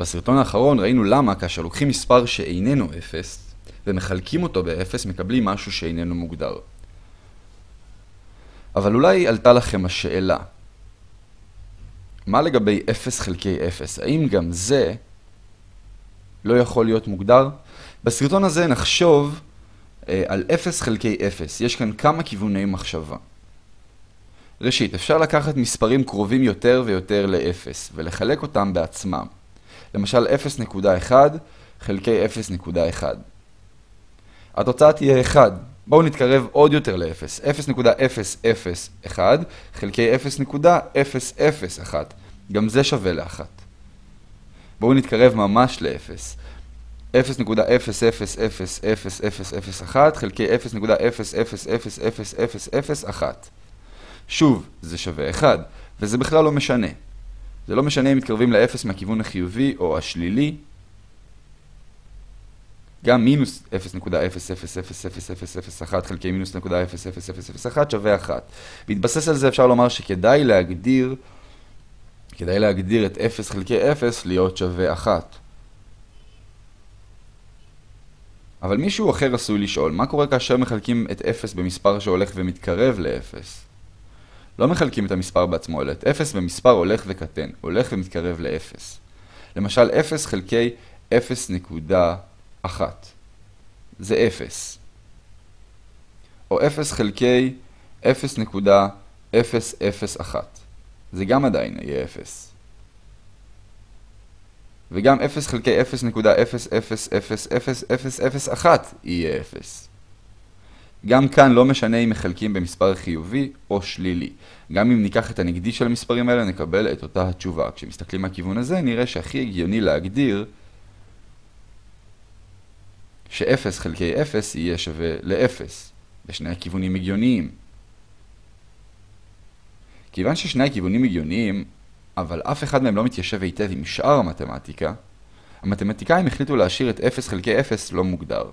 בסרטון האחרון ראינו למה כאשר לוקחים מספר שאיננו 0 ומחלקים אותו ב-0 מקבלים משהו שאיננו מוגדר. אבל אולי עלתה לכם השאלה, מה לגבי 0 חלקי 0? האם גם זה לא יכול להיות מוגדר? בסרטון הזה נחשוב אה, על 0 חלקי 0. יש כאן כמה כיווני מחשבה. ראשית, אפשר לקחת מספרים קרובים יותר ויותר ל-0 ולחלק אותם בעצמם. למשל 0.1 חלקי 0.1. התוצאה תהיה 1. בואו נתקרב עוד יותר ל-0. 0.001 חלקי 0.001. גם זה שווה ל-1. בואו נתקרב ממש ל-0. 0.0000001 חלקי 0.0000001. שוב, זה שווה 1, וזה בכלל לא משנה. זה לא משנה אם מתקרבים ל-0 מהכיוון החיובי או השלילי. גם מינוס 0.0000001 חלקי מינוס 0.00001 שווה 1. בהתבסס על זה אפשר לומר שכדאי להגדיר, כדאי להגדיר את 0 חלקי 0 להיות שווה 1. אבל מישהו אחר עשוי לשאול, מה קורה כאשר מחלקים את 0 במספר שהולך ומתקרב ל-0? לא מחלקים את המספר בעצמו, אלא את 0 במספר הולך וקטן, הולך ומתקרב ל-0. למשל, 0 חלקי 0.1 זה 0. או 0 חלקי 0.001 זה גם עדיין יהיה 0. וגם 0 חלקי 0.0000001 יהיה 0. גם כאן לא משנה אם מחלקים במספר חיובי או שלילי. גם אם ניקח את הנגדי של המספרים האלה נקבל את אותה התשובה. כשמסתכלים מהכיוון הזה נראה שהכי הגיוני להגדיר ש-0 חלקי 0 יהיה שווה ל-0. בשני הכיוונים הגיוניים. כיוון ששני הכיוונים הגיוניים, אבל אף אחד מהם לא מתיישב היטב עם שאר המתמטיקה, המתמטיקאים החליטו להשאיר את 0 חלקי 0 לא מוגדר.